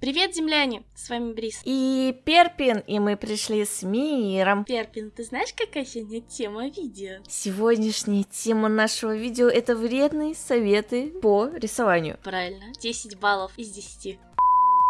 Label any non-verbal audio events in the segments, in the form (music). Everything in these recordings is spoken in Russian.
Привет, земляне! С вами Брис. И Перпин, и мы пришли с миром. Перпин, ты знаешь, какая сегодня тема видео? Сегодняшняя тема нашего видео это вредные советы по рисованию. Правильно, 10 баллов из 10.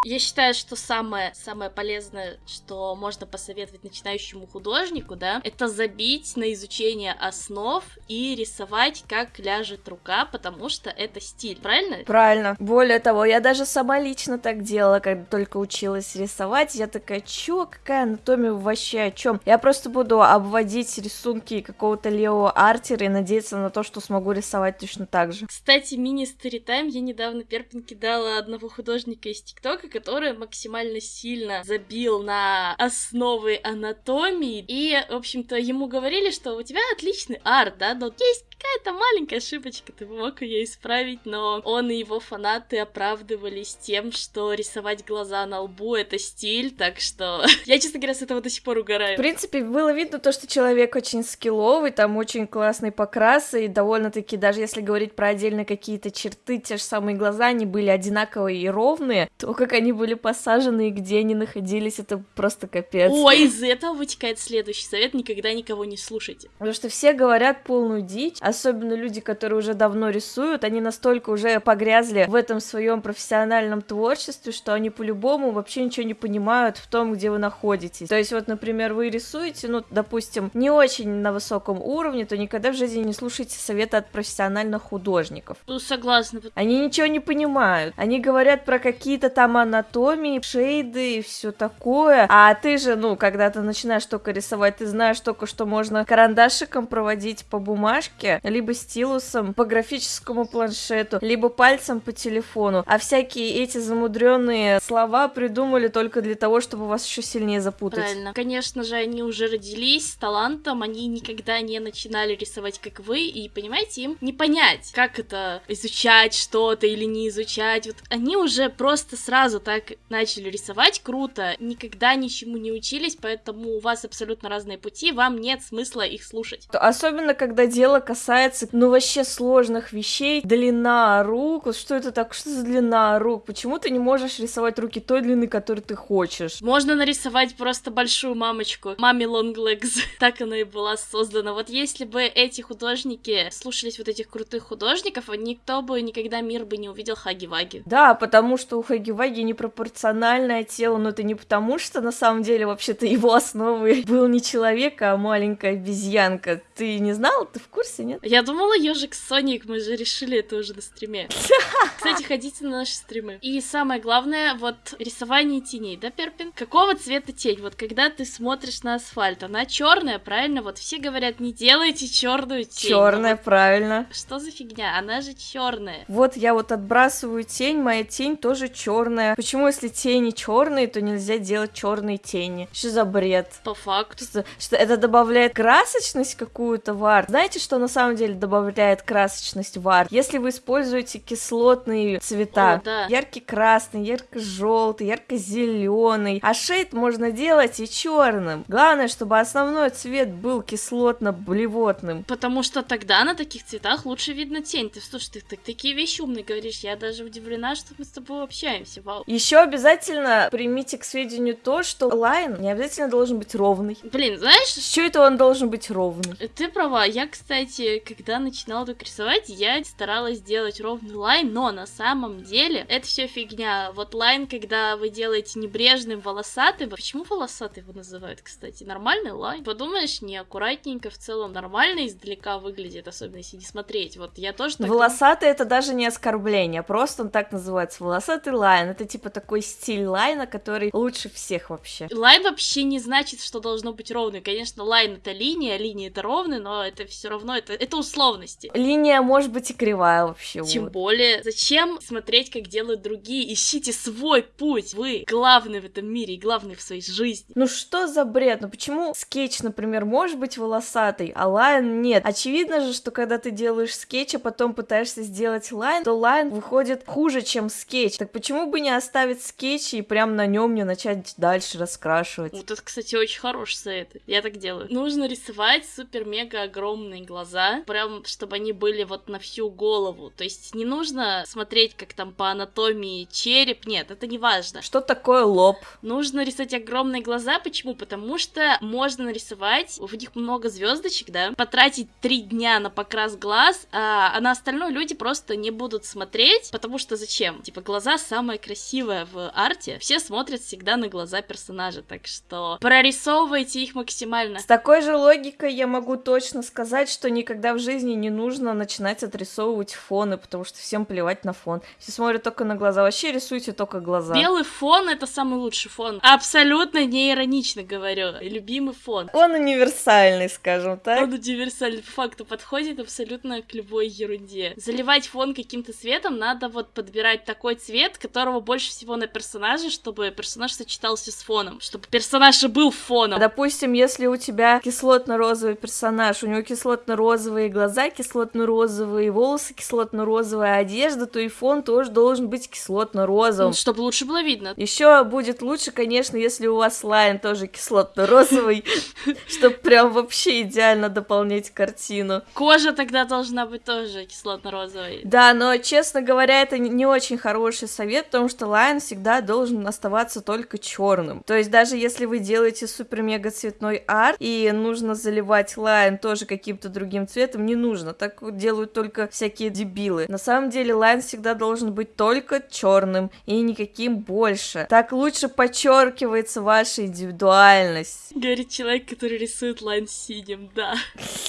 Я считаю, что самое, самое полезное, что можно посоветовать начинающему художнику, да, это забить на изучение основ и рисовать, как ляжет рука, потому что это стиль, правильно? Правильно. Более того, я даже сама лично так делала, когда только училась рисовать. Я такая, чё, какая анатомия вообще о чем? Я просто буду обводить рисунки какого-то Лео Артера и надеяться на то, что смогу рисовать точно так же. Кстати, мини-сторитайм я недавно Перпин кидала одного художника из ТикТока, который максимально сильно забил на основы анатомии. И, в общем-то, ему говорили, что у тебя отличный арт, да, но есть какая-то маленькая ошибочка, ты мог ее исправить, но он и его фанаты оправдывались тем, что рисовать глаза на лбу — это стиль, так что (laughs) я, честно говоря, с этого до сих пор угораю. В принципе, было видно то, что человек очень скилловый, там очень классный покрасы, и довольно-таки, даже если говорить про отдельные какие-то черты, те же самые глаза, они были одинаковые и ровные, то, как были посажены и где они находились, это просто капец. Ой, из этого вытекает следующий совет, никогда никого не слушайте. Потому что все говорят полную дичь, особенно люди, которые уже давно рисуют, они настолько уже погрязли в этом своем профессиональном творчестве, что они по-любому вообще ничего не понимают в том, где вы находитесь. То есть вот, например, вы рисуете, ну, допустим, не очень на высоком уровне, то никогда в жизни не слушайте советы от профессиональных художников. Ну, согласна. Они ничего не понимают. Они говорят про какие-то там анатомии, шейды и все такое. А ты же, ну, когда ты начинаешь только рисовать, ты знаешь только, что можно карандашиком проводить по бумажке, либо стилусом по графическому планшету, либо пальцем по телефону. А всякие эти замудренные слова придумали только для того, чтобы вас еще сильнее запутать. Правильно. Конечно же, они уже родились с талантом, они никогда не начинали рисовать, как вы, и, понимаете, им не понять, как это изучать что-то или не изучать. Вот они уже просто сразу так начали рисовать круто, никогда ничему не учились, поэтому у вас абсолютно разные пути, вам нет смысла их слушать. Особенно, когда дело касается касается, ну, вообще сложных вещей, длина рук, вот что это так, что за длина рук, почему ты не можешь рисовать руки той длины, которую ты хочешь? Можно нарисовать просто большую мамочку, маме long legs, (laughs) так она и была создана. Вот если бы эти художники слушались вот этих крутых художников, никто бы никогда мир бы не увидел Хаги-Ваги. Да, потому что у Хаги-Ваги непропорциональное тело, но это не потому, что на самом деле вообще-то его основой (laughs) был не человек, а маленькая обезьянка. Ты не знал? Ты в курсе, нет? Я думала, ежик Соник, мы же решили это уже на стриме. (laughs) Кстати, ходите на наши стримы. И самое главное, вот рисование теней, да, Перпин? Какого цвета тень? Вот когда ты смотришь на асфальт, она черная, правильно? Вот все говорят, не делайте черную тень. Черная, вот правильно. Что за фигня? Она же черная. Вот я вот отбрасываю тень, моя тень тоже черная. Почему, если тени черные, то нельзя делать черные тени? Что за бред? По факту. Что, что это добавляет красочность какую-то в арт? Знаете, что на самом деле добавляет красочность в арт? Если вы используете кислотные цвета, О, да. яркий красный, ярко желтый, ярко зеленый, а shade можно делать и черным. Главное, чтобы основной цвет был кислотно-блевотным. Потому что тогда на таких цветах лучше видно тень. Ты слушай, ты, ты такие вещи умные говоришь. Я даже удивлена, что мы с тобой общаемся. Вау. Еще обязательно примите к сведению то, что line не обязательно должен быть ровный. Блин, знаешь, С чего это он должен быть ровный? Ты права. Я, кстати, когда начинала только рисовать, я старалась сделать ровный line, но на самом деле это все фигня. Вот line, когда вы делаете небрежным, волосатым. Почему волосатый его называют, кстати? Нормальный line? Подумаешь, неаккуратненько, в целом нормально издалека выглядит, особенно если не смотреть. Вот я тоже так... Волосатый это даже не оскорбление, просто он так называется. Волосатый line. Это типа такой стиль line а, который лучше всех вообще. Line вообще не значит, что должно быть ровный. Конечно, line это линия, линия это ровный, но это все равно, это, это условности. Линия может быть и кривая вообще. Тем вот. более, зачем смотреть, как делают другие? Ищите свой путь. Вы главный в этом мире и главный в своей жизни. Ну что за бред? Ну почему скетч, например, может быть волосатый, а line нет? Очевидно же, что когда ты делаешь скетч, а потом пытаешься сделать line, то line выходит хуже, чем скетч. Так почему бы не оставить скетч и прям на нем не начать дальше раскрашивать. Вот это, кстати, очень хороший совет. Я так делаю. Нужно рисовать супер-мега огромные глаза, прям чтобы они были вот на всю голову. То есть не нужно смотреть, как там по анатомии череп. Нет, это не важно. Что такое лоб? Нужно рисовать огромные глаза. Почему? Потому что можно нарисовать, в них много звездочек, да, потратить три дня на покрас глаз, а, а на остальное люди просто не будут смотреть, потому что зачем? Типа глаза самое красивое в арте. Все смотрят всегда на глаза персонажа, так что прорисовывайте их максимально. С такой же логикой я могу точно сказать, что никогда в жизни не нужно начинать отрисовывать фоны, потому что всем плевать на фон. Все смотрят только на глаза. Вообще рисуйте только глаза. Белый фон это самый лучший фон. Абсолютно не иронично говорю. Любимый фон. Он универсальный, скажем так. Он универсальный по факту подходит абсолютно к любой ерунде. Заливать фон каким-то цветом надо вот подбирать такой цвет, которого больше всего на персонаже, чтобы персонаж сочетался с фоном, чтобы персонаж и был фоном. Допустим, если у тебя кислотно-розовый персонаж, у него кислотно-розовые глаза, кислотно-розовые волосы, кислотно-розовая одежда, то и фон тоже должен быть кислотно-розовым. Ну, чтобы лучше было видно. Еще будет лучше, конечно, если у вас line тоже кислотно-розовый, (laughs) чтобы прям вообще идеально дополнять картину. Кожа тогда должна быть тоже кислотно-розовой. Да, но, честно говоря, это не очень хороший совет, потому что line всегда должен оставаться только черным. То есть даже если вы делаете супер-мега цветной арт, и нужно заливать line тоже каким-то другим цветом, не нужно. Так делают только всякие дебилы. На самом деле line всегда должен быть только черным и никаким больше. Так лучше подчеркивается ваша индивидуальность. Говорит человек, который рисует лайн синим, да.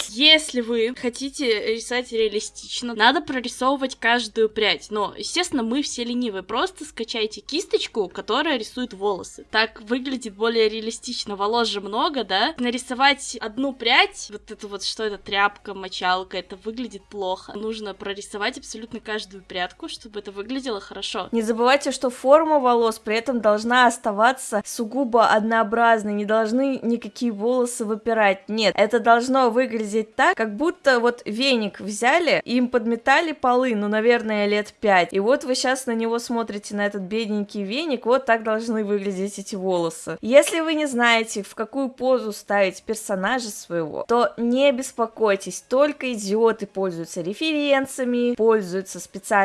Если вы хотите рисовать реалистично, надо прорисовывать каждую прядь. Но, естественно, мы все ленивые. Просто скачайте кисточку, которая рисует волосы. Так выглядит более реалистично. Волос же много, да? Нарисовать одну прядь, вот это вот, что это, тряпка, мочалка, это выглядит плохо. Нужно прорисовать абсолютно каждую прядку, чтобы это выглядело хорошо. Не забывайте, что форма волос при этом должна оставаться сугубо однообразной. Не должны никакие волосы выпирать. Нет, это должно выглядеть так, как будто вот веник взяли, им подметали полы, ну, наверное, лет пять. И вот вы сейчас на него смотрите, на этот бедненький веник, вот так должны выглядеть эти волосы. Если вы не знаете, в какую позу ставить персонажа своего, то не беспокойтесь, только идиоты пользуются референсами, пользуются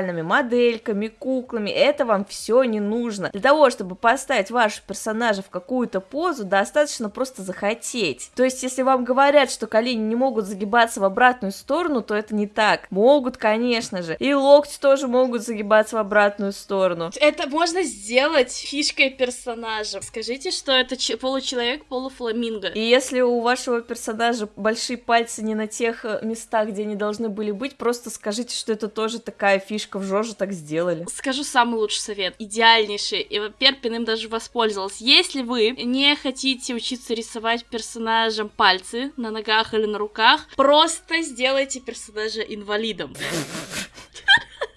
специальными модельками, куклами, это вам все не нужно. Для того, чтобы поставить вашего персонажа в какую-то позу, достаточно просто захотеть. То есть, если вам говорят, что колени не могут загибаться в обратную сторону, то это не так. Могут, конечно же. И локти тоже могут загибаться в обратную сторону. Это можно сделать фишкой персонажа. Скажите, что это получеловек, полуфламинго. И если у вашего персонажа большие пальцы не на тех э, местах, где они должны были быть, просто скажите, что это тоже такая фишка, в Жоже так сделали. Скажу самый лучший совет, идеальнейший, и Перпин им даже воспользовалась. Если вы не хотите учиться рисовать персонажам пальцы на ногах или на руках, просто сделайте персонажа инвалидом.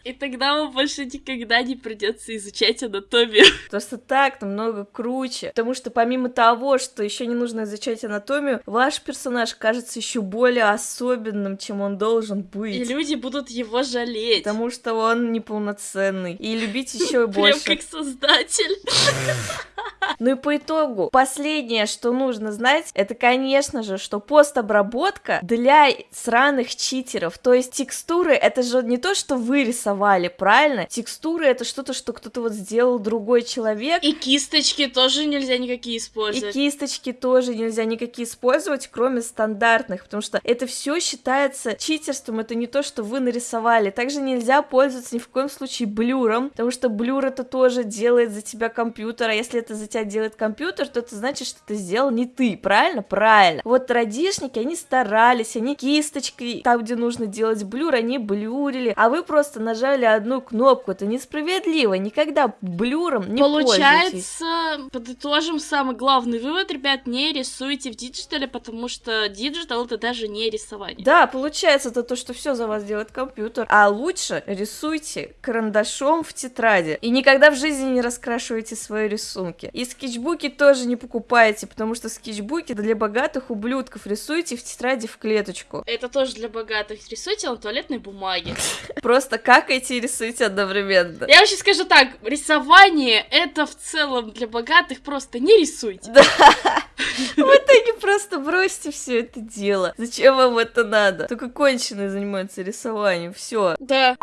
И тогда вам больше никогда не придется изучать анатомию. (laughs) Просто так намного круче. Потому что помимо того, что еще не нужно изучать анатомию, ваш персонаж кажется еще более особенным, чем он должен быть. И люди будут его жалеть. Потому что он неполноценный. И любить (laughs) еще больше. Прям как создатель. (laughs) (laughs) Ну и по итогу, последнее, что нужно знать, это, конечно же, что постобработка для сраных читеров. То есть текстуры, это же не то, что вы рисовали, правильно? Текстуры это что-то, что кто-то вот сделал другой человек. И кисточки тоже нельзя никакие использовать. И кисточки тоже нельзя никакие использовать, кроме стандартных, потому что это все считается читерством, это не то, что вы нарисовали. Также нельзя пользоваться ни в коем случае блюром, потому что блюр это тоже делает за тебя компьютер, а если это за тебя делает компьютер, то это значит, что это сделал не ты, правильно? Правильно. Вот радишники, они старались, они кисточкой, там, где нужно делать blur, они блюрили, а вы просто нажали одну кнопку, это несправедливо, никогда blur ом не Получается, подытожим самый главный вывод, ребят, не рисуйте в digital е, потому что digital это даже не рисование. Да, получается это то, что все за вас делает компьютер, а лучше рисуйте карандашом в тетради и никогда в жизни не раскрашивайте свои рисунки. И скетчбуки тоже не покупайте, потому что скетчбуки для богатых ублюдков. Рисуйте в тетради в клеточку. Это тоже для богатых. Рисуйте на туалетной бумаге. (laughs) Просто какайте и рисуйте одновременно. Я вообще скажу так, рисование это в целом для богатых, просто не рисуйте. Да. (laughs) В итоге просто бросьте все это дело. Зачем вам это надо? Только конченые занимаются рисованием. Все. Да.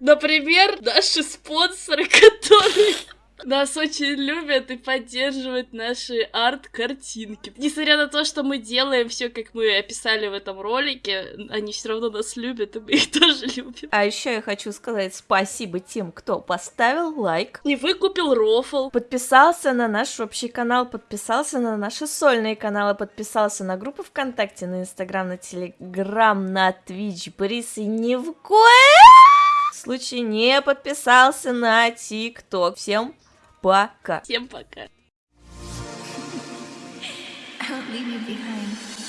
Например, наши спонсоры, (laughs) которые нас очень любят и поддерживают наши арт-картинки. Несмотря на то, что мы делаем все, как мы описали в этом ролике, они все равно нас любят, и мы их (laughs) тоже любим. А еще я хочу сказать спасибо тем, кто поставил лайк. И выкупил рофл. Подписался на наш общий канал, подписался на наши сольные каналы, подписался на группу ВКонтакте, на Инстаграм, на Телеграм, на Твич, Борис, и ни в коем случае не подписался на ТикТок. Всем пока. Всем пока. I won't leave you behind.